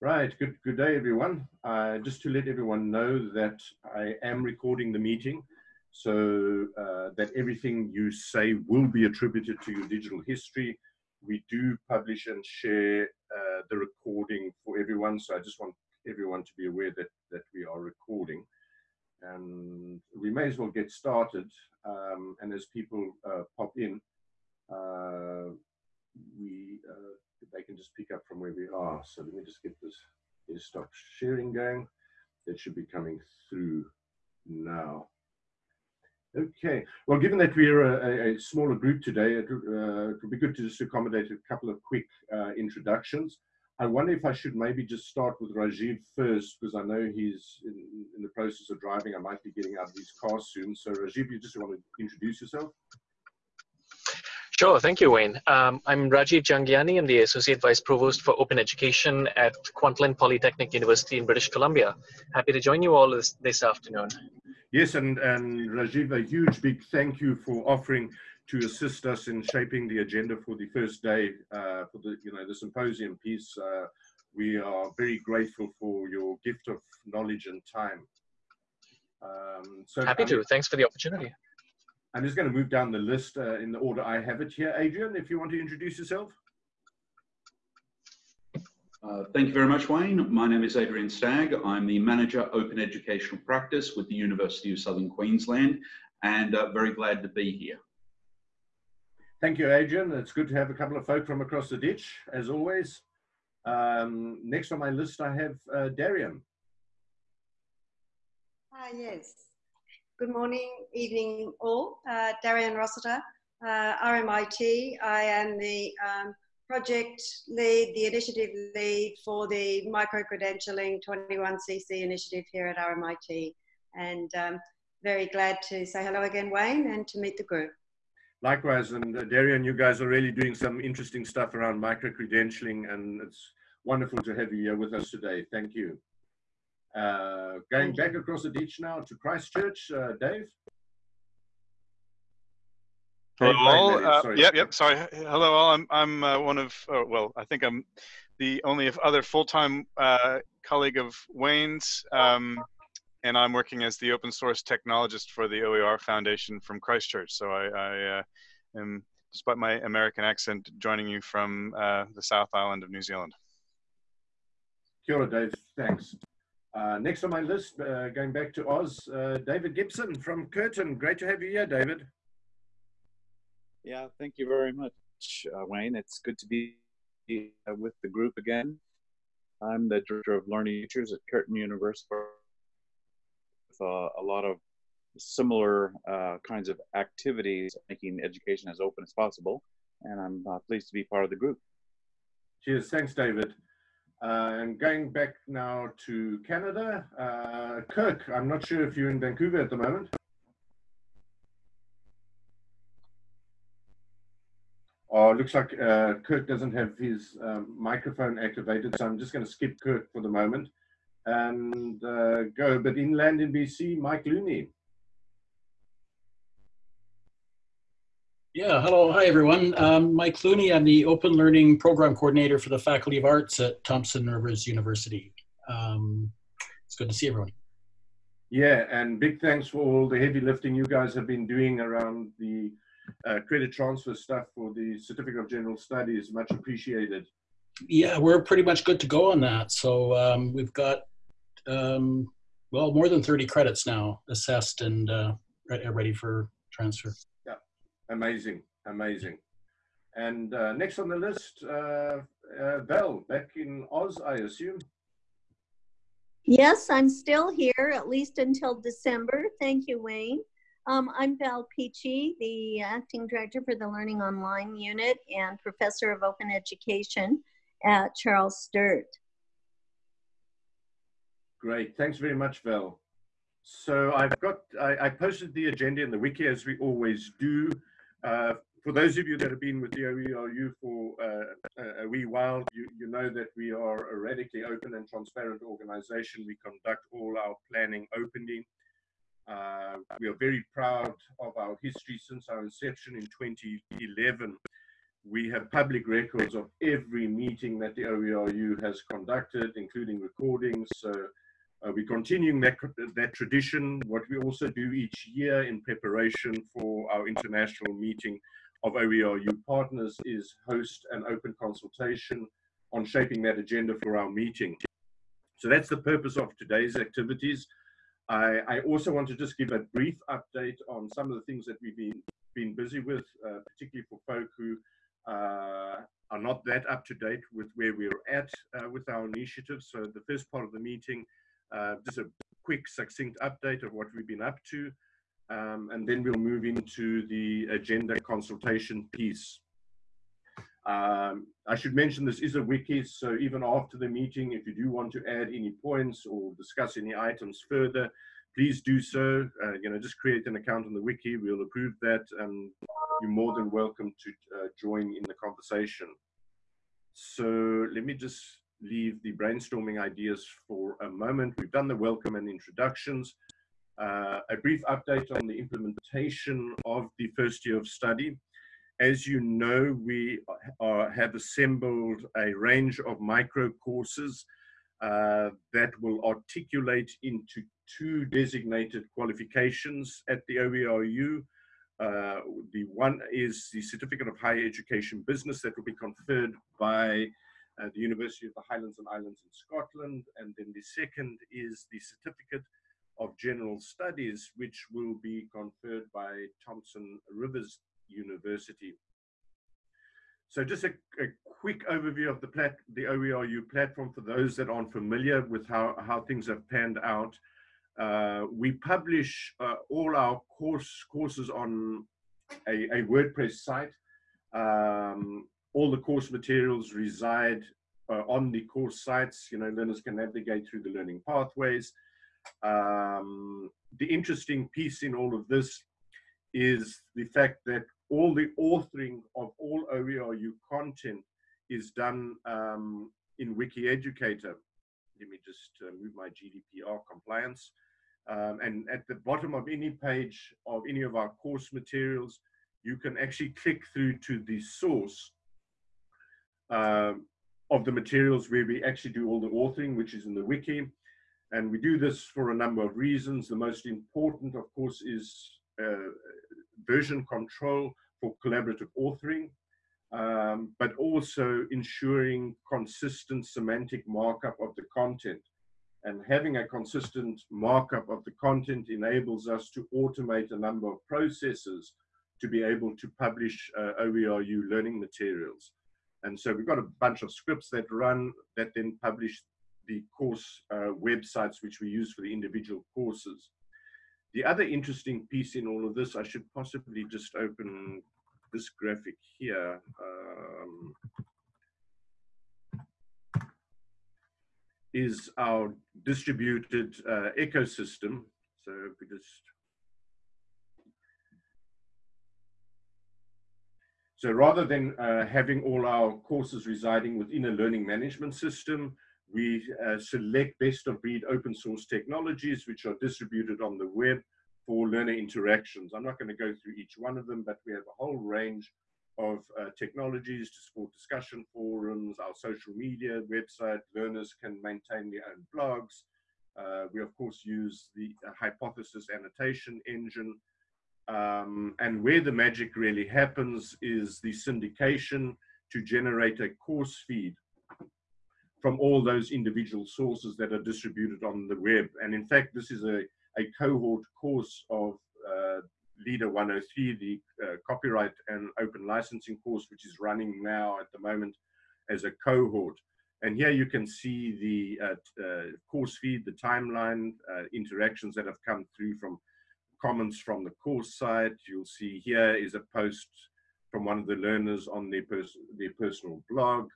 Right, good, good day everyone. Uh, just to let everyone know that I am recording the meeting so uh, that everything you say will be attributed to your digital history. We do publish and share uh, the recording for everyone, so I just want everyone to be aware that, that we are recording. And we may as well get started, um, and as people uh, pop in, uh, we uh, they can just pick up from where we are. So let me just get this stop sharing going. It should be coming through now. Okay, well, given that we're a, a smaller group today, it, uh, it, would be good to just accommodate a couple of quick uh, introductions. I wonder if I should maybe just start with Rajiv first, because I know he's in, in, the process of driving. I might be getting out of his car soon. So Rajiv, you just want to introduce yourself? Sure, thank you, Wayne. Um, I'm Rajiv Jhangiani. I'm the Associate Vice Provost for Open Education at Kwantlen Polytechnic University in British Columbia. Happy to join you all this, this afternoon. Yes, and, and Rajiv, a huge big thank you for offering to assist us in shaping the agenda for the first day uh, for the you know the symposium piece. Uh, we are very grateful for your gift of knowledge and time. Um, so happy to. Thanks for the opportunity. I'm just going to move down the list uh, in the order I have it here. Adrian, if you want to introduce yourself. Uh, thank you very much, Wayne. My name is Adrian Stagg. I'm the Manager Open Educational Practice with the University of Southern Queensland and uh, very glad to be here. Thank you, Adrian. It's good to have a couple of folk from across the ditch, as always. Um, next on my list, I have uh, Darian. Hi, yes. Good morning, evening all. Uh, Darian Rossiter, uh, RMIT. I am the um, project lead, the initiative lead for the micro-credentialing 21CC initiative here at RMIT. And um, very glad to say hello again, Wayne, and to meet the group. Likewise, and uh, Darian, you guys are really doing some interesting stuff around micro-credentialing, and it's wonderful to have you here with us today. Thank you. Uh, going back across the ditch now to Christchurch, uh, Dave. Hello all. Uh, yep, yep. Sorry. Hello all. I'm I'm uh, one of oh, well, I think I'm the only other full-time uh, colleague of Wayne's, um, and I'm working as the open source technologist for the OER Foundation from Christchurch. So I, I uh, am, despite my American accent, joining you from uh, the South Island of New Zealand. Kia ora, Dave. Thanks. Uh, next on my list, uh, going back to Oz, uh, David Gibson from Curtin. Great to have you here, David. Yeah, thank you very much, uh, Wayne. It's good to be with the group again. I'm the Director of Learning Futures at Curtin University with uh, a lot of similar kinds of activities, making education as open as possible. And I'm pleased to be part of the group. Cheers. Thanks, David. Uh, and going back now to Canada, uh, Kirk, I'm not sure if you're in Vancouver at the moment. Oh, looks like uh, Kirk doesn't have his um, microphone activated, so I'm just going to skip Kirk for the moment and uh, go. But inland in BC, Mike Looney. Yeah, hello. Hi, everyone. Um, Mike Clooney. I'm the Open Learning Program Coordinator for the Faculty of Arts at Thompson Rivers University. Um, it's good to see everyone. Yeah, and big thanks for all the heavy lifting you guys have been doing around the uh, credit transfer stuff for the Certificate of General Studies. Much appreciated. Yeah, we're pretty much good to go on that. So um, we've got, um, well, more than 30 credits now assessed and uh, ready for transfer. Amazing, amazing. And uh, next on the list, uh, uh, Val, back in Oz, I assume. Yes, I'm still here, at least until December. Thank you, Wayne. Um, I'm Val Peachy, the Acting Director for the Learning Online Unit and Professor of Open Education at Charles Sturt. Great, thanks very much, Val. So I've got, I, I posted the agenda in the wiki as we always do. Uh, for those of you that have been with the OERU for uh, a wee while, you, you know that we are a radically open and transparent organization. We conduct all our planning openly. Uh, we are very proud of our history since our inception in 2011 we have public records of every meeting that the OERU has conducted, including recordings. So uh, we're continuing that, that tradition. What we also do each year in preparation for our international meeting of OERU partners is host an open consultation on shaping that agenda for our meeting. So that's the purpose of today's activities. I, I, also want to just give a brief update on some of the things that we've been, been busy with, uh, particularly for folk who uh, are not that up to date with where we're at uh, with our initiatives. So the first part of the meeting, uh, just a quick succinct update of what we've been up to. Um, and then we'll move into the agenda consultation piece. Um, I should mention this is a wiki, so even after the meeting, if you do want to add any points or discuss any items further, please do so. Uh, you know, just create an account on the wiki. We'll approve that, and you're more than welcome to uh, join in the conversation. So let me just leave the brainstorming ideas for a moment. We've done the welcome and introductions. Uh, a brief update on the implementation of the first year of study. As you know, we are, have assembled a range of micro courses uh, that will articulate into two designated qualifications at the OERU. Uh, the one is the Certificate of Higher Education Business that will be conferred by uh, the University of the Highlands and Islands in Scotland. And then the second is the Certificate of General Studies, which will be conferred by Thompson Rivers University. So just a, a, quick overview of the, plat, the OERU platform for those that aren't familiar with how, how things have panned out. Uh, we publish uh, all our course courses on a, a WordPress site. Um, all the course materials reside uh, on the course sites. You know, learners can navigate through the learning pathways. Um, the interesting piece in all of this is the fact that all the authoring of all OERU content is done um, in WikiEducator. Let me just uh, move my GDPR compliance. Um, and at the bottom of any page of any of our course materials, you can actually click through to the source uh, of the materials where we actually do all the authoring, which is in the wiki. And we do this for a number of reasons. The most important, of course, is uh, version control for collaborative authoring, um, but also ensuring consistent semantic markup of the content. And having a consistent markup of the content enables us to automate a number of processes to be able to publish uh, OERU learning materials. And so we've got a bunch of scripts that run that then publish the course uh, websites which we use for the individual courses. The other interesting piece in all of this, I should possibly just open this graphic here. Um, is our distributed uh, ecosystem. So if we just So rather than uh, having all our courses residing within a learning management system, we uh, select best of breed open source technologies, which are distributed on the web for learner interactions. I'm not going to go through each one of them, but we have a whole range of uh, technologies to support discussion forums, our social media website. Learners can maintain their own blogs. Uh, we, of course, use the uh, Hypothesis annotation engine. Um, and where the magic really happens is the syndication to generate a course feed from all those individual sources that are distributed on the web. And in fact, this is a, a cohort course of uh, LiDA 103, the uh, copyright and open licensing course, which is running now at the moment as a cohort. And here you can see the uh, uh course feed, the timeline, uh, interactions that have come through from comments from the course site. You'll see here is a post from one of the learners on their, pers their personal blog.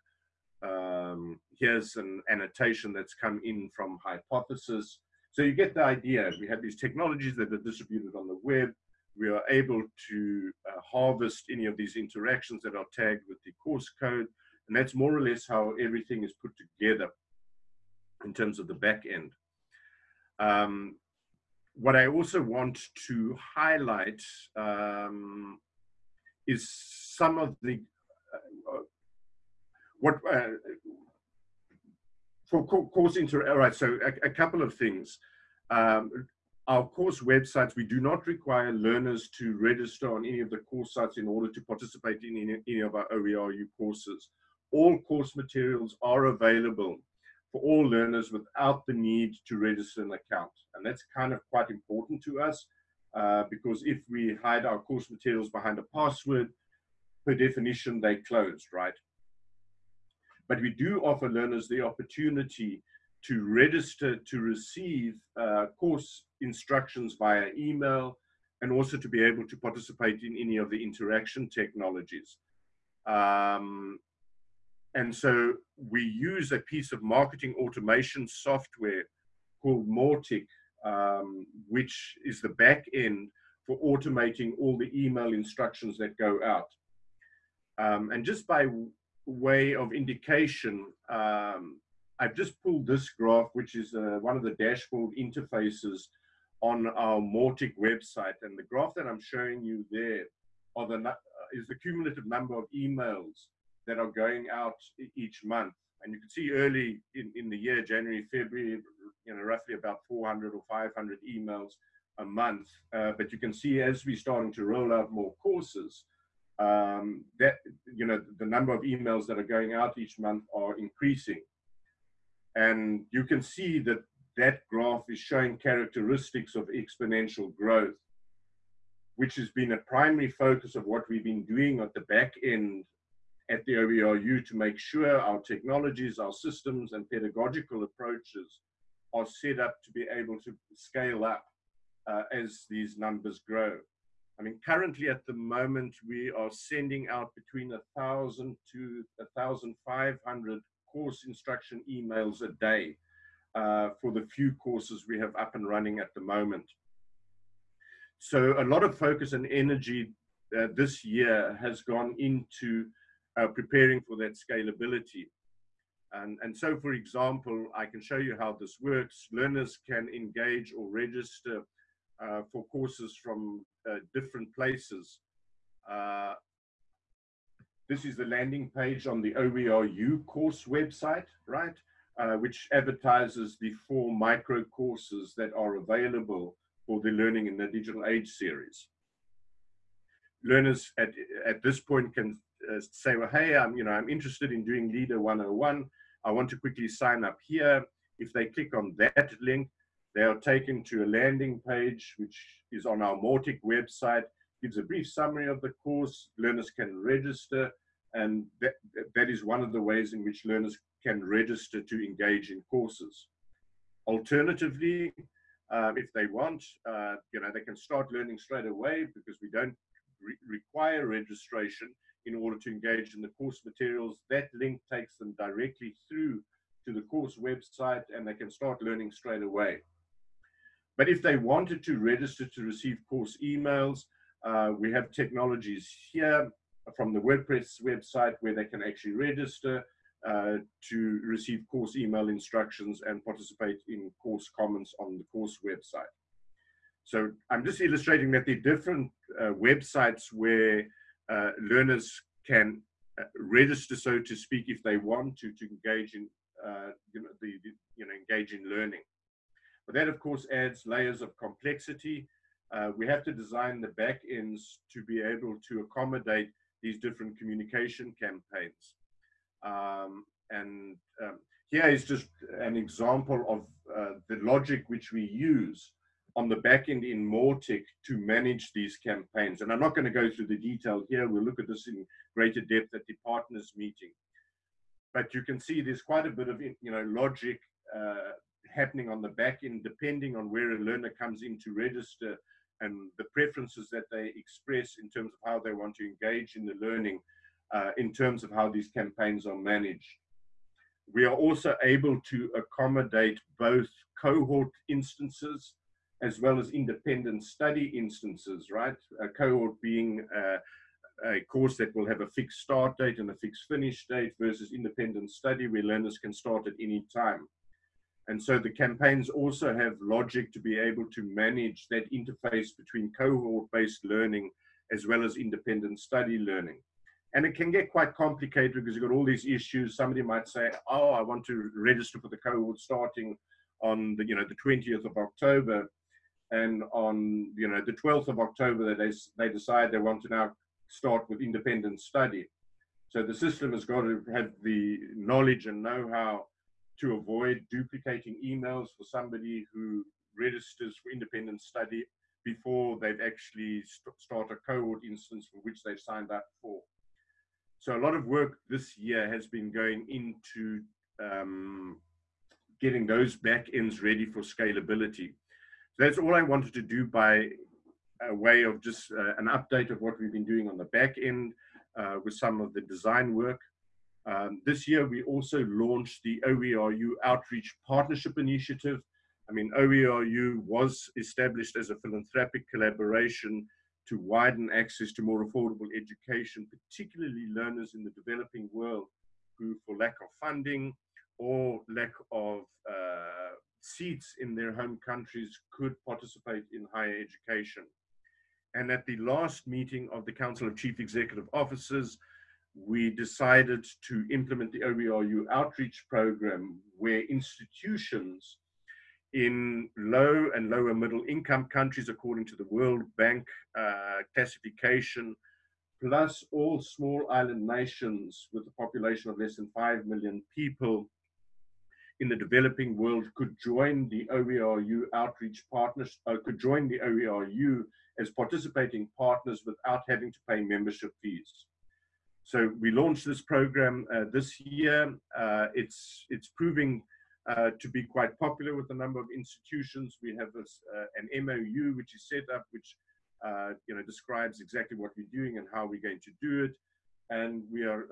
Um, here's an annotation that's come in from Hypothesis. So you get the idea. We have these technologies that are distributed on the web. We are able to uh, harvest any of these interactions that are tagged with the course code. And that's more or less how everything is put together in terms of the back end. Um, what I also want to highlight um, is some of the what uh, for course inter all right so a, a couple of things. Um, our course websites we do not require learners to register on any of the course sites in order to participate in any, any of our OERU courses. All course materials are available for all learners without the need to register an account and that's kind of quite important to us uh, because if we hide our course materials behind a password per definition they closed right but we do offer learners the opportunity to register to receive uh, course instructions via email and also to be able to participate in any of the interaction technologies. Um, and so we use a piece of marketing automation software called Mautic, um, which is the back end for automating all the email instructions that go out. Um, and just by way of indication, um, I've just pulled this graph, which is uh, one of the dashboard interfaces on our Mautic website. And the graph that I'm showing you there the, uh, is the cumulative number of emails that are going out each month. And you can see early in, in the year, January, February, you know, roughly about 400 or 500 emails a month. Uh, but you can see as we're starting to roll out more courses, um, that you know the number of emails that are going out each month are increasing and you can see that that graph is showing characteristics of exponential growth which has been a primary focus of what we've been doing at the back end at the OERU to make sure our technologies, our systems and pedagogical approaches are set up to be able to scale up uh, as these numbers grow. I mean, currently at the moment, we are sending out between a thousand to a thousand five hundred course instruction emails a day uh, for the few courses we have up and running at the moment. So a lot of focus and energy uh, this year has gone into uh, preparing for that scalability. And, and so, for example, I can show you how this works. Learners can engage or register uh, for courses from uh, different places. Uh, this is the landing page on the OERU course website, right? Uh, which advertises the four micro courses that are available for the Learning in the Digital Age series. Learners at, at this point can uh, say, well, hey, I'm, you know, I'm interested in doing LiDA 101. I want to quickly sign up here. If they click on that link, they are taken to a landing page, which is on our Mautic website, gives a brief summary of the course. Learners can register, and that, that is one of the ways in which learners can register to engage in courses. Alternatively, uh, if they want, uh, you know, they can start learning straight away because we don't re require registration in order to engage in the course materials. That link takes them directly through to the course website and they can start learning straight away. But if they wanted to register to receive course emails, uh, we have technologies here from the WordPress website where they can actually register uh, to receive course email instructions and participate in course comments on the course website. So I'm just illustrating that the different uh, websites where uh, learners can uh, register, so to speak, if they want to, to engage in, uh, you know, the, the, you know, engage in learning. But that, of course, adds layers of complexity. Uh, we have to design the back ends to be able to accommodate these different communication campaigns. Um, and um, here is just an example of uh, the logic which we use on the back end in Mautic to manage these campaigns. And I'm not going to go through the detail here. We'll look at this in greater depth at the partners meeting. But you can see there's quite a bit of you know logic uh, happening on the back end, depending on where a learner comes in to register and the preferences that they express in terms of how they want to engage in the learning, uh, in terms of how these campaigns are managed. We are also able to accommodate both cohort instances as well as independent study instances, right? A cohort being uh, a course that will have a fixed start date and a fixed finish date versus independent study where learners can start at any time. And so the campaigns also have logic to be able to manage that interface between cohort-based learning as well as independent study learning. And it can get quite complicated because you've got all these issues. Somebody might say, oh, I want to register for the cohort starting on the, you know, the 20th of October. And on, you know, the 12th of October, they, they decide they want to now start with independent study. So the system has got to have the knowledge and know-how to avoid duplicating emails for somebody who registers for independent study before they've actually st start a cohort instance for which they've signed up for. So a lot of work this year has been going into um, getting those back ends ready for scalability. So that's all I wanted to do by a way of just uh, an update of what we've been doing on the back end uh, with some of the design work. Um, this year, we also launched the OERU Outreach Partnership Initiative. I mean, OERU was established as a philanthropic collaboration to widen access to more affordable education, particularly learners in the developing world who, for lack of funding or lack of uh, seats in their home countries, could participate in higher education. And at the last meeting of the Council of Chief Executive Officers, we decided to implement the OERU outreach program where institutions in low and lower middle income countries, according to the World Bank uh, classification, plus all small island nations with a population of less than 5 million people in the developing world could join the OERU outreach partners, uh, could join the OERU as participating partners without having to pay membership fees. So we launched this program uh, this year. Uh, it's, it's proving uh, to be quite popular with a number of institutions. We have this, uh, an MOU which is set up, which uh, you know describes exactly what we're doing and how we're going to do it. And we are,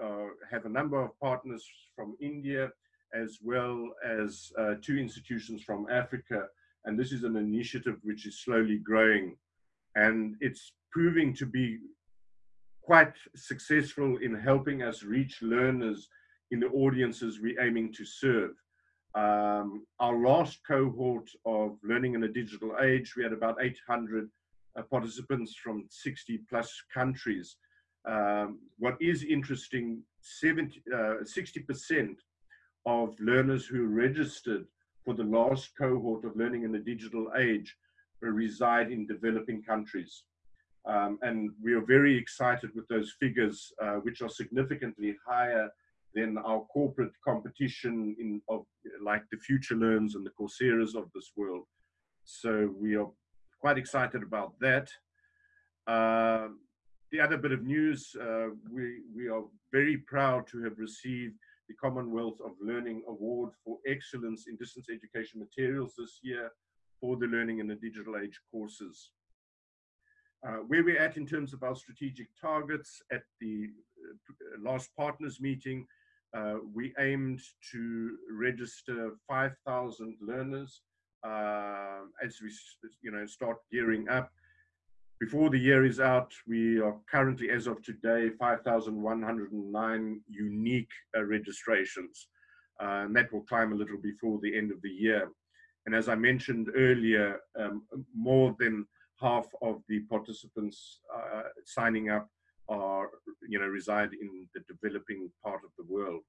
have a number of partners from India, as well as two institutions from Africa. And this is an initiative which is slowly growing. And it's proving to be quite successful in helping us reach learners in the audiences we're aiming to serve. Um, our last cohort of Learning in a Digital Age, we had about 800 uh, participants from 60 plus countries. Um, what is interesting, 70, 60% uh, of learners who registered for the last cohort of Learning in the Digital Age reside in developing countries. Um, and we are very excited with those figures, uh, which are significantly higher than our corporate competition in of like the Future Learns and the Coursera's of this world. So we are quite excited about that. Uh, the other bit of news, uh, we, we are very proud to have received the Commonwealth of Learning Award for Excellence in Distance Education Materials this year for the Learning in the Digital Age courses. Uh, where we're at in terms of our strategic targets at the uh, last partners meeting, uh, we aimed to register 5,000 learners uh, as we you know, start gearing up. Before the year is out, we are currently, as of today, 5,109 unique uh, registrations. Uh, and that will climb a little before the end of the year. And as I mentioned earlier, um, more than half of the participants uh, signing up are, you know, reside in the developing part of the world.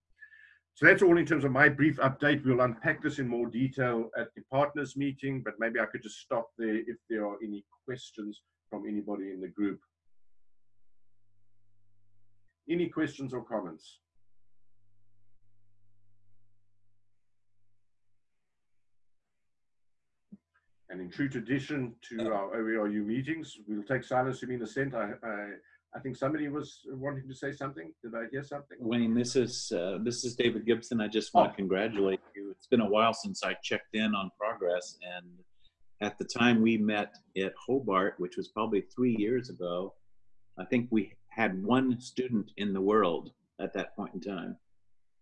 So that's all in terms of my brief update. We'll unpack this in more detail at the partners meeting, but maybe I could just stop there if there are any questions from anybody in the group. Any questions or comments? And in true tradition to our OERU meetings, we'll take silence to mean assent. I, I, I think somebody was wanting to say something. Did I hear something? Wayne, this is uh, this is David Gibson. I just want oh. to congratulate you. It's been a while since I checked in on progress, and at the time we met at Hobart, which was probably three years ago, I think we had one student in the world at that point in time.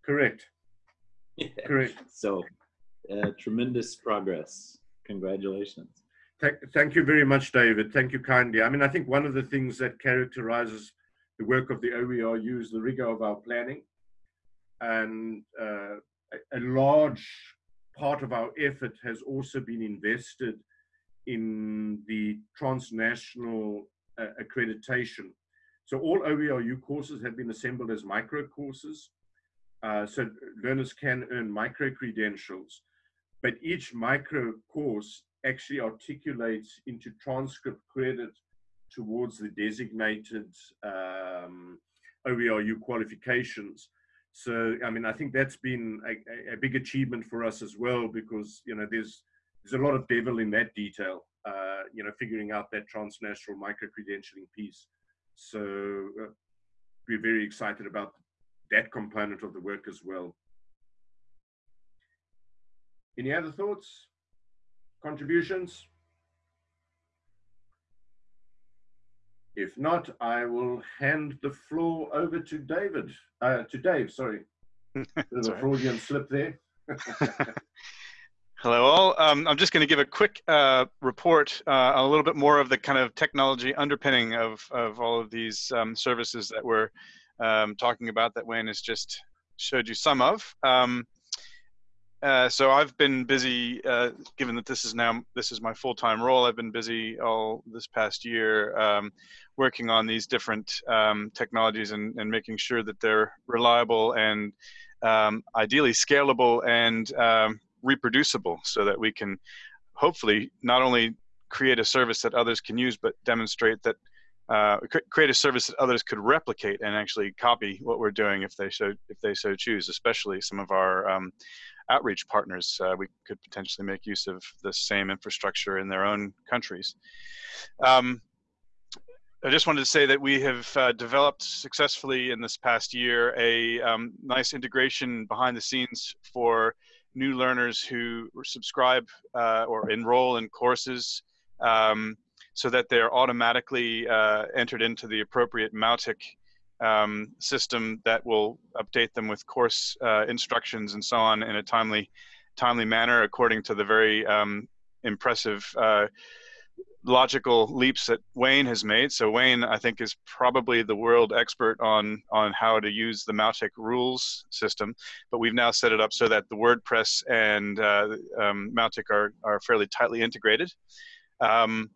Correct. Yeah. Correct. So, uh, tremendous progress congratulations. Thank you very much, David. Thank you kindly. I mean, I think one of the things that characterizes the work of the OERU is the rigor of our planning. And uh, a large part of our effort has also been invested in the transnational uh, accreditation. So all OERU courses have been assembled as micro courses. Uh, so learners can earn micro credentials, but each micro course actually articulates into transcript credit towards the designated um, OERU qualifications. So, I mean, I think that's been a, a, big achievement for us as well because, you know, there's, there's a lot of devil in that detail, uh, you know, figuring out that transnational micro-credentialing piece. So uh, we're very excited about that component of the work as well. Any other thoughts, contributions? If not, I will hand the floor over to David, uh, to Dave, sorry. There's a Freudian slip there. Hello all. Um, I'm just going to give a quick uh, report, uh, a little bit more of the kind of technology underpinning of, of all of these um, services that we're um, talking about that Wayne has just showed you some of. Um, uh, so I've been busy, uh, given that this is now this is my full-time role. I've been busy all this past year um, working on these different um, technologies and, and, making sure that they're reliable and ideally scalable and reproducible, so that we can hopefully not only create a service that others can use, but demonstrate that uh, create a service that others could replicate and actually copy what we're doing if they so if they so choose. Especially some of our um, outreach partners, uh, we could potentially make use of the same infrastructure in their own countries. Um, I just wanted to say that we have uh, developed successfully in this past year a um, nice integration behind the scenes for new learners who subscribe uh, or enroll in courses um, so that they're automatically uh, entered into the appropriate Mautic um, system that will update them with course uh, instructions and so on in a timely, timely manner according to the very um, impressive uh, logical leaps that Wayne has made. So Wayne, I think, is probably the world expert on on how to use the Mautic rules system. But we've now set it up so that the WordPress and uh, um, Mautic are are fairly tightly integrated. Um,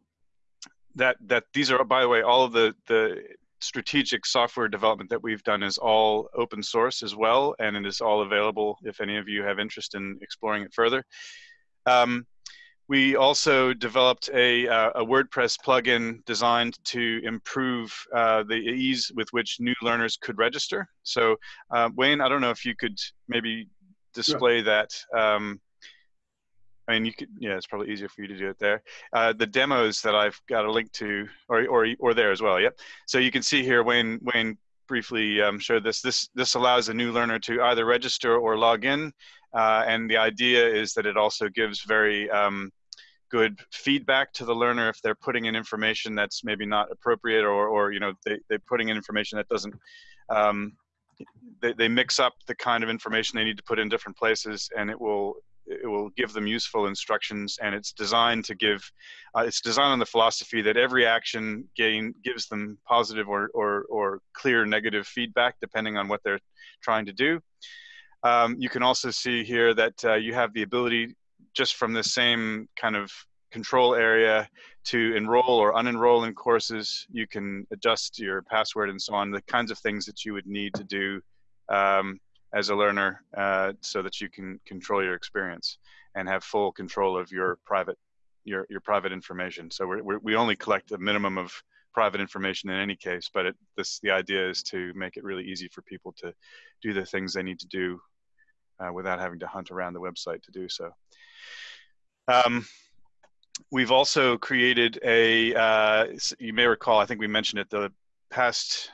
that that these are, by the way, all of the the strategic software development that we've done is all open source as well, and it is all available if any of you have interest in exploring it further. Um, we also developed a, uh, a, WordPress plugin designed to improve uh, the ease with which new learners could register. So, uh, Wayne, I don't know if you could maybe display that. Um, I mean, you could, yeah, it's probably easier for you to do it there. Uh, the demos that I've got a link to, or, or, or there as well. Yep. So you can see here, Wayne, Wayne briefly um, showed this. This, this allows a new learner to either register or log in. Uh, and the idea is that it also gives very um, good feedback to the learner if they're putting in information that's maybe not appropriate or, or you know, they, they're putting in information that doesn't, um, they, they mix up the kind of information they need to put in different places and it will it will give them useful instructions and it's designed to give uh, it's designed on the philosophy that every action gain gives them positive or, or, or clear negative feedback depending on what they're trying to do um, you can also see here that uh, you have the ability just from the same kind of control area to enroll or unenroll in courses you can adjust your password and so on the kinds of things that you would need to do um, as a learner uh, so that you can control your experience and have full control of your private your your private information. So we we only collect a minimum of private information in any case, but it, this the idea is to make it really easy for people to do the things they need to do uh, without having to hunt around the website to do so. Um, we've also created a, uh, you may recall, I think we mentioned it the past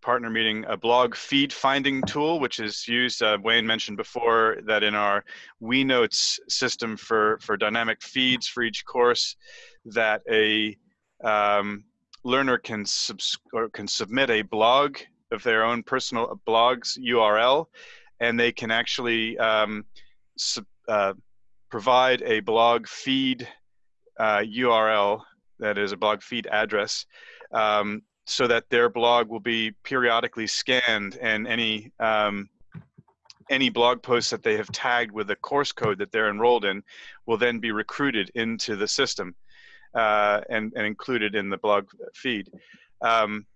partner meeting a blog feed finding tool, which is used, uh, Wayne mentioned before that in our WeNotes system for, for dynamic feeds for each course, that a um, learner can, subs or can submit a blog of their own personal blog's URL, and they can actually um, uh, provide a blog feed uh, URL that is a blog feed address um, so that their blog will be periodically scanned and any um, any blog posts that they have tagged with the course code that they're enrolled in will then be recruited into the system uh, and, and included in the blog feed. Um,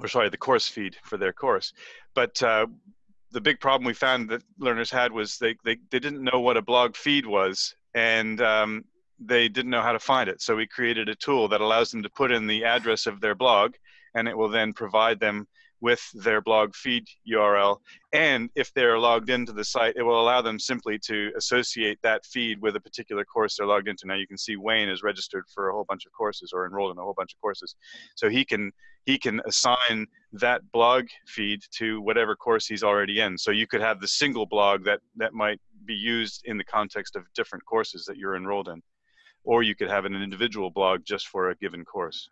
or sorry, the course feed for their course. But uh, the big problem we found that learners had was they, they, they didn't know what a blog feed was and um, they didn't know how to find it. So we created a tool that allows them to put in the address of their blog and it will then provide them with their blog feed URL. And if they're logged into the site, it will allow them simply to associate that feed with a particular course they're logged into. Now you can see Wayne is registered for a whole bunch of courses or enrolled in a whole bunch of courses. So he can he can assign that blog feed to whatever course he's already in. So you could have the single blog that that might be used in the context of different courses that you're enrolled in. Or you could have an individual blog just for a given course.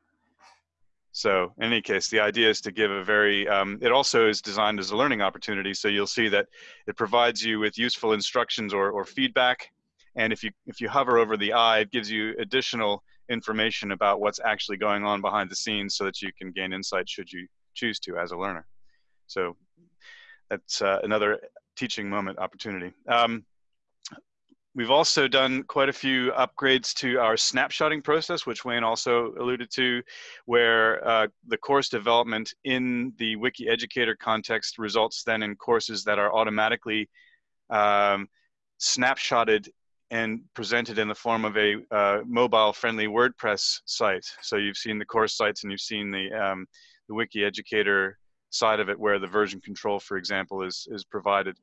So in any case, the idea is to give a very, um, it also is designed as a learning opportunity. So you'll see that it provides you with useful instructions or, or feedback. And if you, if you hover over the eye, it gives you additional information about what's actually going on behind the scenes so that you can gain insight should you choose to as a learner. So that's uh, another teaching moment opportunity. Um, We've also done quite a few upgrades to our snapshotting process, which Wayne also alluded to, where uh, the course development in the Wiki Educator context results then in courses that are automatically um, snapshotted and presented in the form of a uh, mobile-friendly WordPress site. So you've seen the course sites and you've seen the, um, the Wiki Educator side of it where the version control, for example, is, is provided.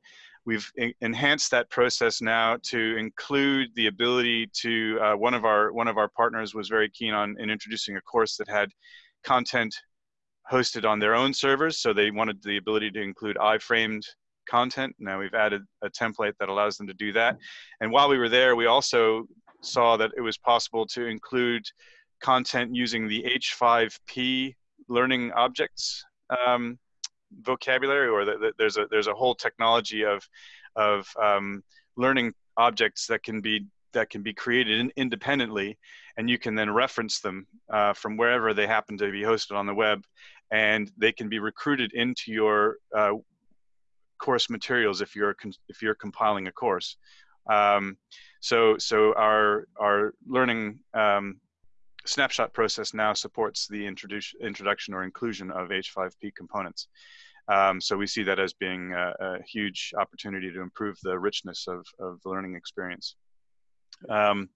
We've enhanced that process now to include the ability to, uh, one, of our, one of our partners was very keen on in introducing a course that had content hosted on their own servers. So they wanted the ability to include iframed content. Now we've added a template that allows them to do that. And while we were there, we also saw that it was possible to include content using the H5P learning objects um, vocabulary or the, the, there's a there's a whole technology of of um, learning objects that can be that can be created in, independently and you can then reference them uh, from wherever they happen to be hosted on the web and they can be recruited into your uh, course materials if you're if you're compiling a course. Um, so so our our learning um, snapshot process now supports the introduction or inclusion of H5P components. Um, so we see that as being a, a, huge opportunity to improve the richness of, of the learning experience. Um,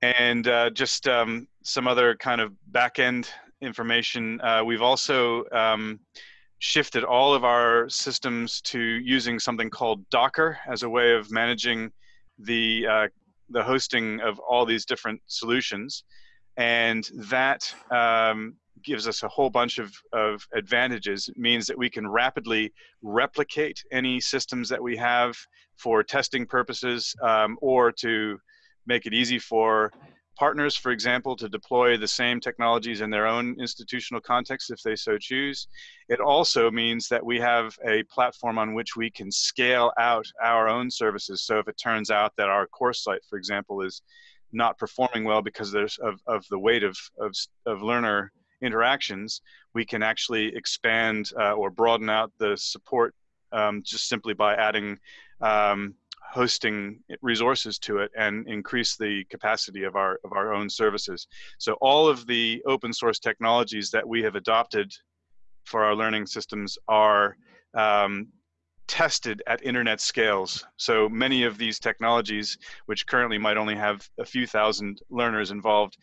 and uh, just um, some other kind of back-end information. Uh, we've also um, shifted all of our systems to using something called Docker as a way of managing the, uh, the hosting of all these different solutions and that um, gives us a whole bunch of, of advantages. It means that we can rapidly replicate any systems that we have for testing purposes um, or to make it easy for partners, for example, to deploy the same technologies in their own institutional context if they so choose. It also means that we have a platform on which we can scale out our own services. So if it turns out that our course site, for example, is not performing well because there's of, of the weight of, of, of learner interactions, we can actually expand uh, or broaden out the support um, just simply by adding um, hosting resources to it and increase the capacity of our of our own services. So all of the open source technologies that we have adopted for our learning systems are um, tested at internet scales. So many of these technologies, which currently might only have a few thousand learners involved,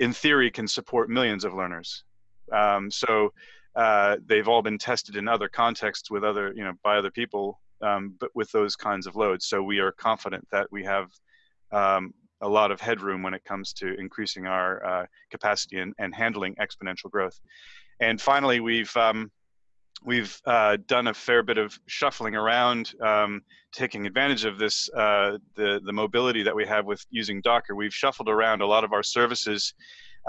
in theory can support millions of learners. Um, so uh, they've all been tested in other contexts with other, you know, by other people, um, but with those kinds of loads. So we are confident that we have um, a lot of headroom when it comes to increasing our uh, capacity and, and, handling exponential growth. And finally, we've um, we've uh, done a fair bit of shuffling around, um, taking advantage of this, uh, the, the mobility that we have with using Docker. We've shuffled around a lot of our services.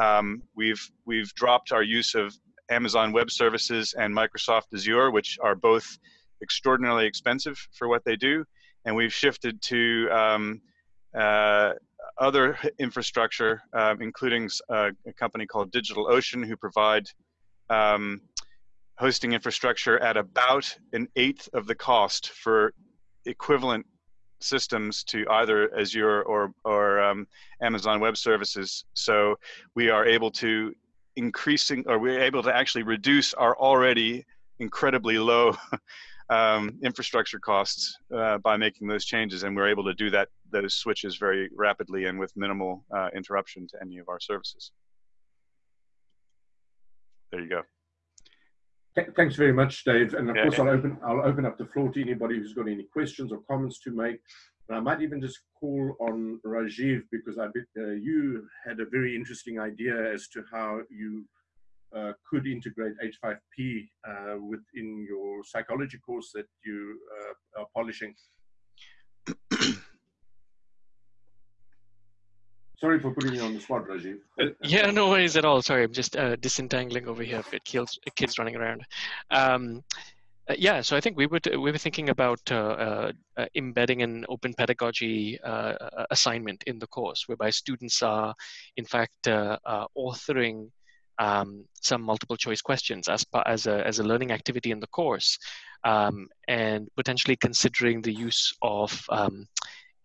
Um, we've, we've dropped our use of Amazon Web Services and Microsoft Azure, which are both extraordinarily expensive for what they do. And we've shifted to um, uh, other infrastructure, um, including uh, a company called DigitalOcean, who provide um, hosting infrastructure at about an eighth of the cost for equivalent systems to either Azure or, or um, Amazon Web Services. So we are able to increasing, or we're able to actually reduce our already incredibly low um, infrastructure costs uh, by making those changes, and we're able to do that those switches very rapidly and with minimal uh, interruption to any of our services. There you go. Thanks very much, Dave. And of yeah, course, yeah. I'll open I'll open up the floor to anybody who's got any questions or comments to make. And I might even just call on Rajiv because I bet uh, you had a very interesting idea as to how you uh, could integrate H5P uh, within your psychology course that you uh, are polishing. Sorry for putting you on the spot, Rajiv. Uh, yeah, no worries at all. Sorry, I'm just uh, disentangling over here with kids, kids running around. Um, uh, yeah, so I think we would we were thinking about uh, uh, uh embedding an open pedagogy assignment in the course, whereby students are, in fact, authoring um, some multiple choice questions as as a as a learning activity in the course, um, and potentially considering the use of um,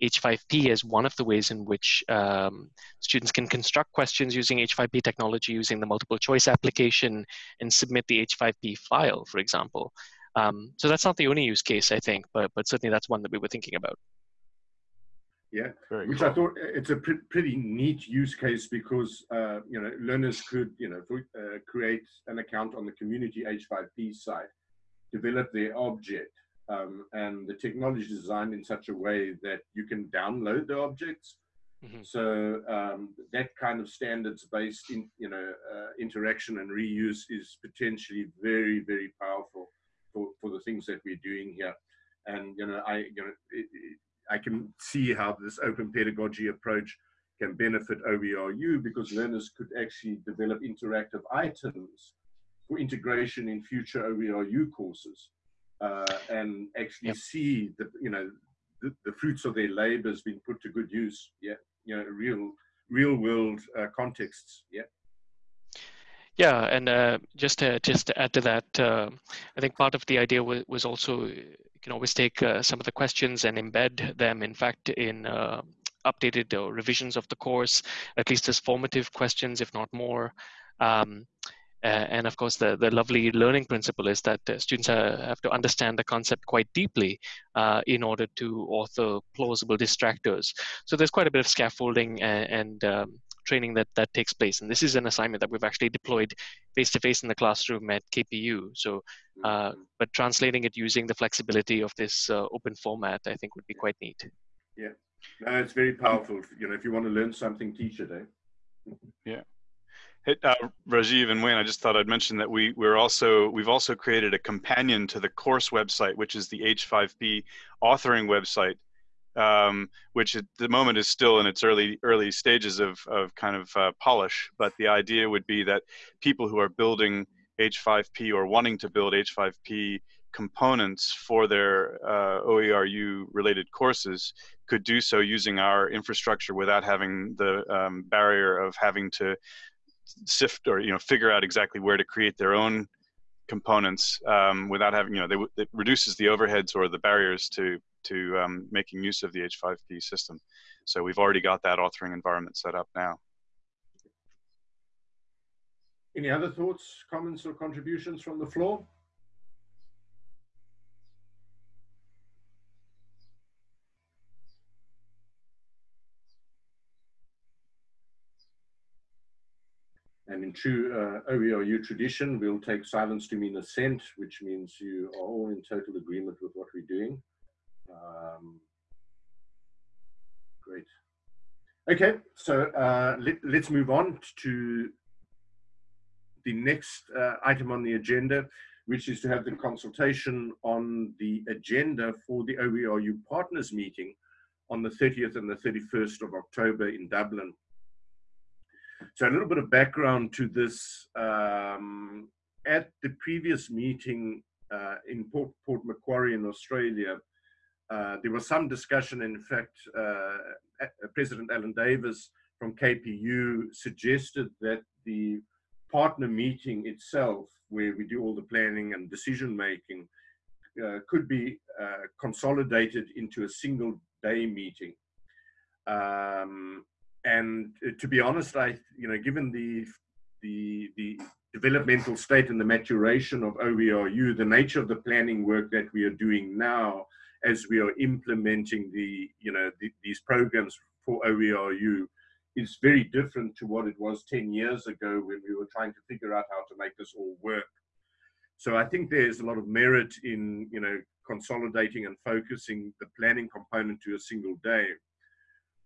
H5P as one of the ways in which um, students can construct questions using H5P technology using the multiple choice application and submit the H5P file, for example. Um, so that's not the only use case, I think, but, but certainly that's one that we were thinking about. Yeah, Very which cool. I thought it's a pr pretty neat use case because uh, you know learners could you know uh, create an account on the community H5P site, develop their object, um, and the technology is designed in such a way that you can download the objects. Mm -hmm. So um, that kind of standards-based, in, you know, uh, interaction and reuse is potentially very, very powerful for, for the things that we're doing here. And you know, I you know, it, it, I can see how this open pedagogy approach can benefit OERU because learners could actually develop interactive items for integration in future OERU courses uh, and actually yep. see the you know the, the, fruits of their labors being put to good use. Yeah, you know, real real world uh, contexts. Yeah. Yeah, and uh, just to, just to add to that, uh, I think part of the idea was, was also you can always take uh, some of the questions and embed them, in fact, in uh, updated revisions of the course, at least as formative questions, if not more. Um, uh, and of course, the, the lovely learning principle is that uh, students have to understand the concept quite deeply uh, in order to author plausible distractors. So there's quite a bit of scaffolding and, and um, training that, that takes place. And this is an assignment that we've actually deployed face-to-face in the classroom at KPU. So, uh, mm-hmm. but translating it using the flexibility of this uh, open format, I think would be quite neat. Yeah, no, it's very powerful. You know, if you want to learn something, teach it, eh? Yeah. Hey, uh, Rajiv and Wayne, I just thought I'd mention that we we're also we've also created a companion to the course website, which is the H5P authoring website, um, which at the moment is still in its early early stages of of kind of uh, polish. But the idea would be that people who are building H5P or wanting to build H5P components for their uh, OERU related courses could do so using our infrastructure without having the um, barrier of having to sift or you know figure out exactly where to create their own components um, without having you know they, it reduces the overheads or the barriers to to um, making use of the H5P system. So we've already got that authoring environment set up now. Any other thoughts, comments, or contributions from the floor? True uh, OERU tradition, we'll take silence to mean assent, which means you are all in total agreement with what we're doing. Um, great. Okay, so uh, let, us move on to the next uh, item on the agenda, which is to have the consultation on the agenda for the OERU partners meeting on the 30th and the 31st of October in Dublin. So a little bit of background to this. Um, at the previous meeting uh, in Port, Port, Macquarie in Australia, uh, there was some discussion. In fact, uh, President Alan Davis from KPU suggested that the partner meeting itself, where we do all the planning and decision making, uh, could be uh, consolidated into a single day meeting. Um, and uh, to be honest, I, you know, given the the, the developmental state and the maturation of OERU, the nature of the planning work that we are doing now as we are implementing the, you know, the, these programs for OERU is very different to what it was 10 years ago when we were trying to figure out how to make this all work. So I think there's a lot of merit in, you know, consolidating and focusing the planning component to a single day,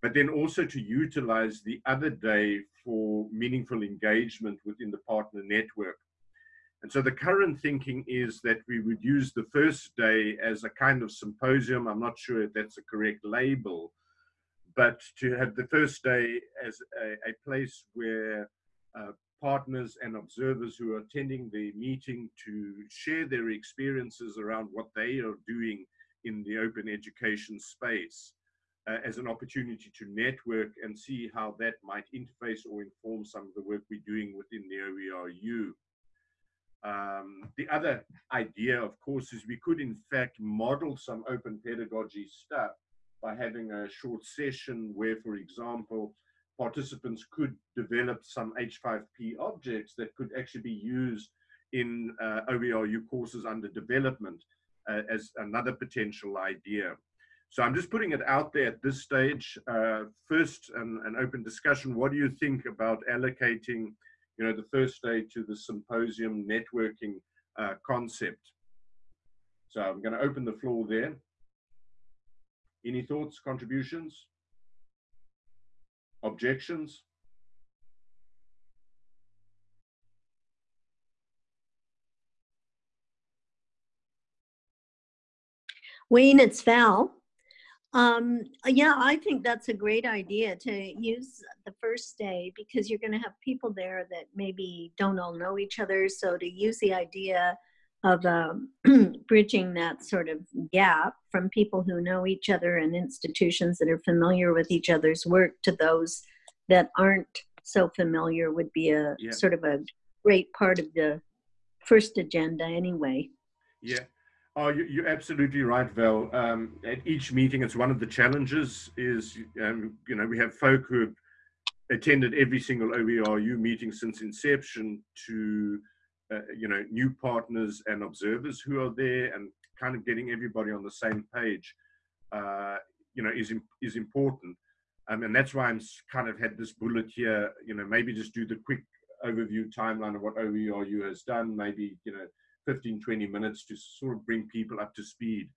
but then also to utilize the other day for meaningful engagement within the partner network. And so the current thinking is that we would use the first day as a kind of symposium. I'm not sure if that's a correct label, but to have the first day as a, a place where uh, partners and observers who are attending the meeting to share their experiences around what they are doing in the open education space uh, as an opportunity to network and see how that might interface or inform some of the work we're doing within the OERU. Um, the other idea, of course, is we could in fact model some open pedagogy stuff by having a short session where, for example, participants could develop some H5P objects that could actually be used in uh, OERU courses under development uh, as another potential idea. So I'm just putting it out there at this stage. Uh, first, an, an, open discussion. What do you think about allocating, you know, the first day to the symposium networking uh, concept? So I'm going to open the floor there. Any thoughts, contributions? Objections? Wayne, it's Val. Um, yeah, I think that's a great idea to use the first day because you're going to have people there that maybe don't all know each other. So to use the idea of um, bridging that sort of gap from people who know each other and institutions that are familiar with each other's work to those that aren't so familiar would be a yeah. sort of a great part of the first agenda anyway. Yeah. Oh, you're absolutely right, Val. Um, at each meeting, it's one of the challenges is, um, you know, we have folk who have attended every single OERU meeting since inception to uh, you know, new partners and observers who are there and kind of getting everybody on the same page, uh, you know, is, is important. Um, and that's why I'm kind of had this bullet here, you know, maybe just do the quick overview timeline of what OERU has done, maybe, you know, 15, 20 minutes to sort of bring people up to speed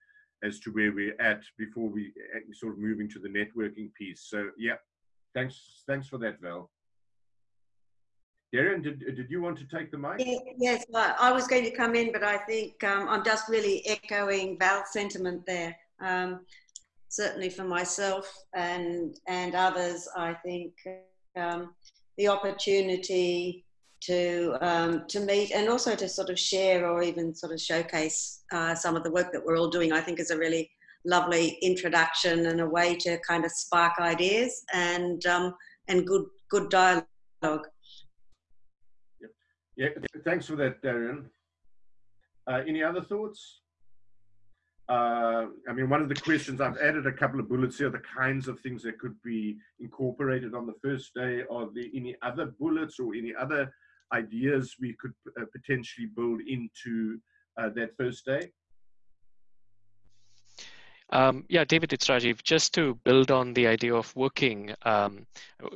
as to where we're at before we uh, sort of moving to the networking piece. So yeah, thanks, thanks for that, Val. Darren, did, did you want to take the mic? Yes, I was going to come in, but I think um, I'm just really echoing Val's sentiment there. Um, certainly for myself and, and others, I think um, the opportunity to, um, to meet and also to sort of share or even sort of showcase uh, some of the work that we're all doing, I think is a really lovely introduction and a way to kind of spark ideas and, um, and good, good dialogue. Yeah, thanks for that, Darren. Uh, any other thoughts? Uh, I mean, one of the questions, I've added a couple of bullets here, the kinds of things that could be incorporated on the first day. Are there any other bullets or any other ideas we could uh, potentially build into uh, that first day? Um, yeah, David, it's Rajiv. Just to build on the idea of working, um,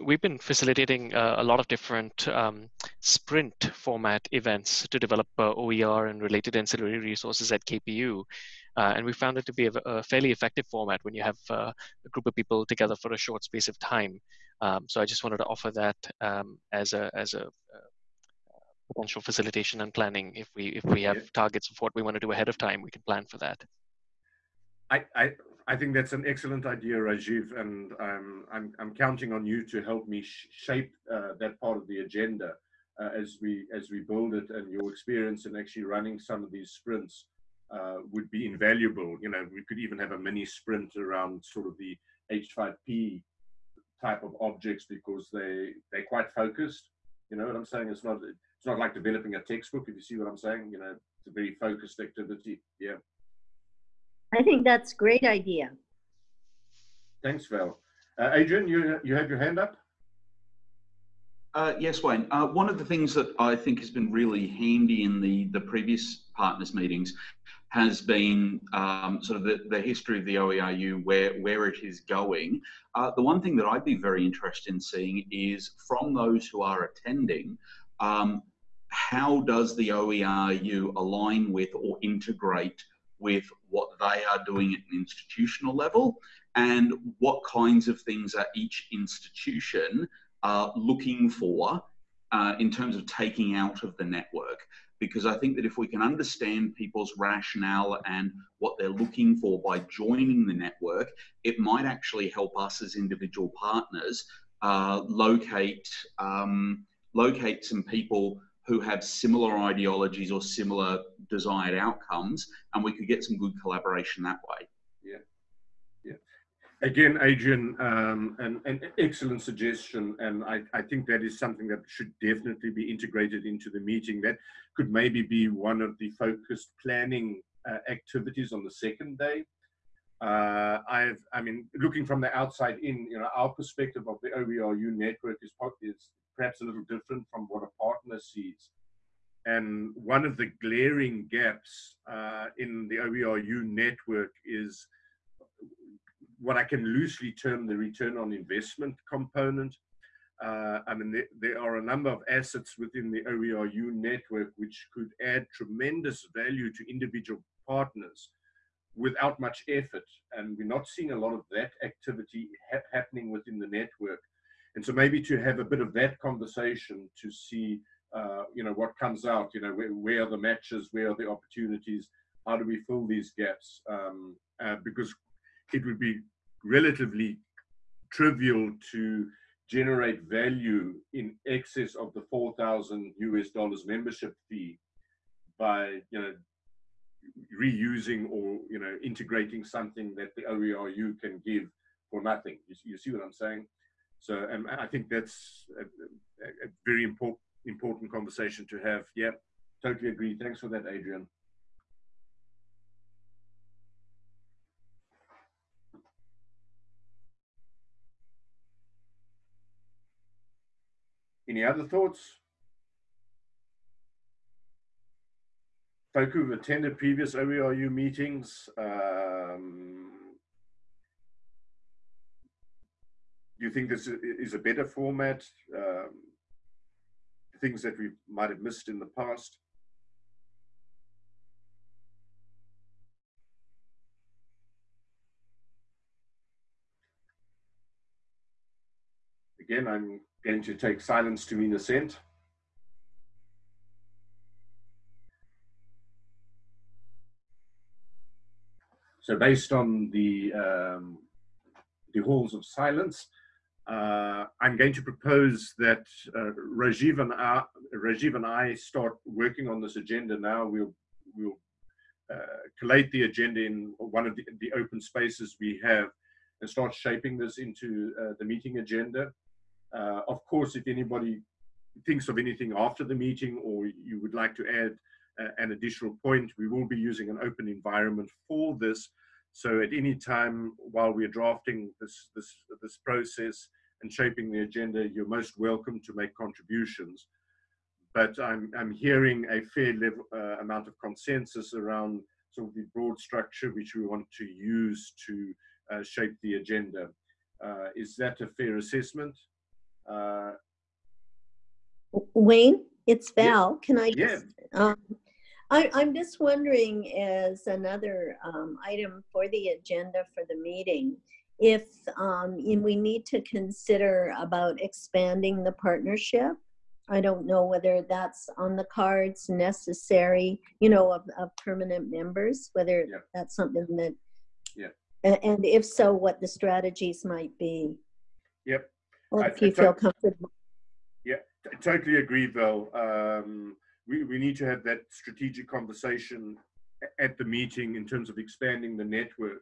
we've been facilitating uh, a lot of different um, sprint format events to develop uh, OER and related ancillary resources at KPU. Uh, and we found it to be a, a, fairly effective format when you have uh, a group of people together for a short space of time. Um, so I just wanted to offer that um, as a as a uh, potential facilitation and planning. If we if we have yeah. targets of what we want to do ahead of time, we can plan for that. I, I, I think that's an excellent idea, Rajiv, and um, I'm, I'm counting on you to help me sh shape uh, that part of the agenda uh, as we as we build it. And your experience in actually running some of these sprints uh, would be invaluable. You know, we could even have a mini sprint around sort of the H5P type of objects because they they're quite focused. You know what I'm saying? It's not it's not like developing a textbook. If you see what I'm saying, you know, it's a very focused activity. Yeah. I think that's a great idea. Thanks, Val. Uh, Adrian, you, you have your hand up? Uh, yes, Wayne. Uh, one of the things that I think has been really handy in the, the previous partners meetings has been um, sort of the, the history of the OERU, where, where it is going. Uh, the one thing that I'd be very interested in seeing is from those who are attending, um, how does the OERU align with or integrate with what they are doing at an institutional level and what kinds of things are each institution uh, looking for uh, in terms of taking out of the network. Because I think that if we can understand people's rationale and what they're looking for by joining the network, it might actually help us as individual partners uh, locate um, locate some people who have similar ideologies or similar desired outcomes, and we could get some good collaboration that way. Yeah, yeah. Again, Adrian, um, an, an excellent suggestion, and I, I think that is something that should definitely be integrated into the meeting. That could maybe be one of the focused planning uh, activities on the second day. Uh, I've, I mean, looking from the outside in, you know, our perspective of the OERU network is, is perhaps a little different from what a partner sees. And one of the glaring gaps uh, in the OERU network is what I can loosely term the return on investment component. Uh, I mean, there, there, are a number of assets within the OERU network which could add tremendous value to individual partners without much effort. And we're not seeing a lot of that activity ha happening within the network. And so maybe to have a bit of that conversation to see, uh, you know, what comes out, you know, where, where, are the matches, where are the opportunities, how do we fill these gaps? Um, uh, because it would be relatively trivial to generate value in excess of the 4,000 US dollars membership fee by, you know, reusing or, you know, integrating something that the OERU can give for nothing. You, you see what I'm saying? So, and I think that's a, a very important important conversation to have. Yeah, totally agree. Thanks for that, Adrian. Any other thoughts? Folk who've attended previous OERU meetings, um, do you think this is a better format? Um, things that we might have missed in the past? Again, I'm going to take silence to mean assent. So based on the, um, the halls of silence, uh, I'm going to propose that uh, Rajiv, and I, Rajiv and I start working on this agenda now. We'll, we'll uh, collate the agenda in one of the, the, open spaces we have and start shaping this into uh, the meeting agenda. Uh, of course, if anybody thinks of anything after the meeting or you would like to add uh, an additional point, we will be using an open environment for this so at any time while we're drafting this, this, this process and shaping the agenda, you're most welcome to make contributions. But I'm, I'm hearing a fair level, uh, amount of consensus around sort of the broad structure which we want to use to uh, shape the agenda. Uh, is that a fair assessment? Uh, Wayne, it's Val. Yeah. Can I just, yeah. um, I, am just wondering as another um, item for the agenda for the meeting, if um, we need to consider about expanding the partnership. I don't know whether that's on the cards necessary, you know, of, of permanent members, whether yeah. that's something that, yeah. and if so, what the strategies might be. Yep. Or if I, you I feel comfortable. Yeah, totally agree, Val. Um, we, we need to have that strategic conversation at the meeting in terms of expanding the network.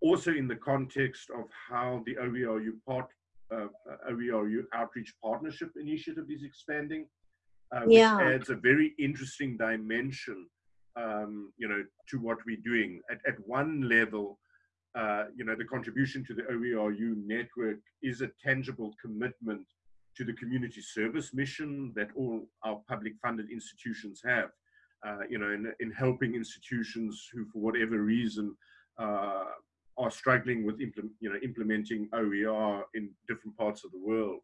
Also in the context of how the OERU part, uh, OERU Outreach Partnership Initiative is expanding, uh, which yeah. adds a very interesting dimension, um, you know, to what we're doing. At, at one level, uh, you know, the contribution to the OERU network is a tangible commitment to the community service mission that all our public funded institutions have. Uh, you know, in, in helping institutions who, for whatever reason, uh, are struggling with you know, implementing OER in different parts of the world.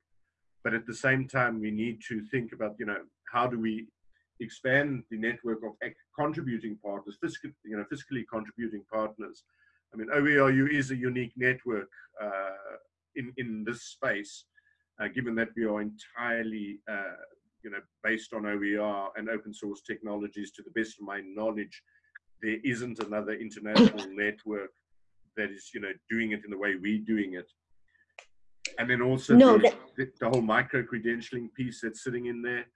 But at the same time, we need to think about, you know, how do we expand the network of contributing partners, fiscal, you know, fiscally contributing partners. I mean, OERU is a unique network uh, in, in this space, given that we are entirely, uh, you know, based on OER and open source technologies. To the best of my knowledge, there isn't another international network that is, you know, doing it in the way we're doing it. And then also no, the, the, the whole micro credentialing piece that's sitting in there.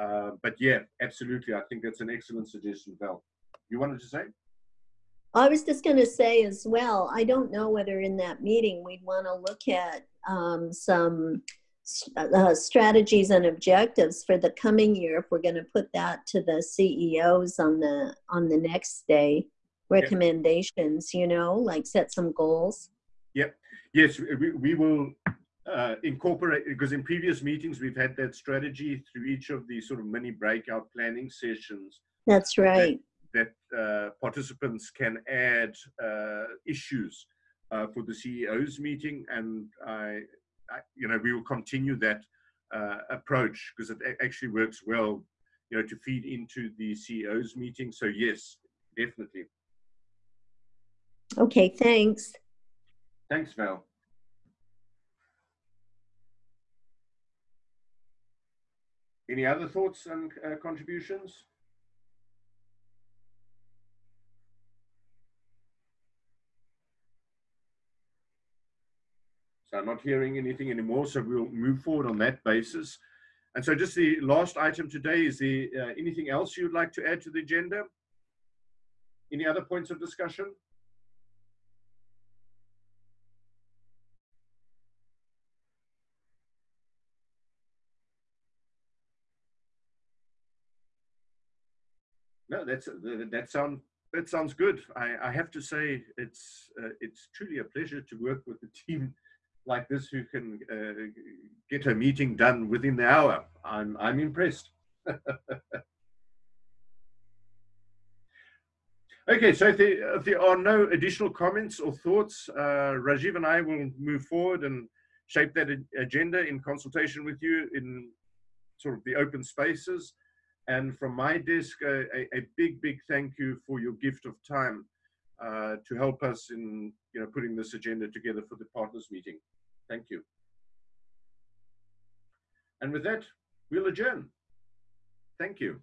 Uh, but yeah, absolutely. I think that's an excellent suggestion, Val. You wanted to say? I was just going to say as well, I don't know whether in that meeting we'd want to look at um, some uh, strategies and objectives for the coming year if we're going to put that to the CEOs on the on the next day recommendations you know like set some goals yep yes we, we will uh, incorporate because in previous meetings we've had that strategy through each of the sort of mini breakout planning sessions. That's right. That, uh, participants can add uh, issues uh, for the CEO's meeting, and I, I, you know, we will continue that uh, approach because it actually works well, you know, to feed into the CEO's meeting. So yes, definitely. Okay, thanks. Thanks, Val. Any other thoughts and uh, contributions? So I'm not hearing anything anymore, so we'll move forward on that basis. And so just the last item today is the uh, anything else you'd like to add to the agenda? Any other points of discussion? No, that's that sound that sounds good. I, I have to say it's uh, it's truly a pleasure to work with the team like this who can uh, get a meeting done within the hour. I'm I'm impressed. okay, so if there, if there, are no additional comments or thoughts, uh, Rajiv and I will move forward and shape that agenda in consultation with you in sort of the open spaces. And from my desk, a, a, big, big thank you for your gift of time uh, to help us in you know, putting this agenda together for the partners meeting. Thank you. And with that, we'll adjourn. Thank you.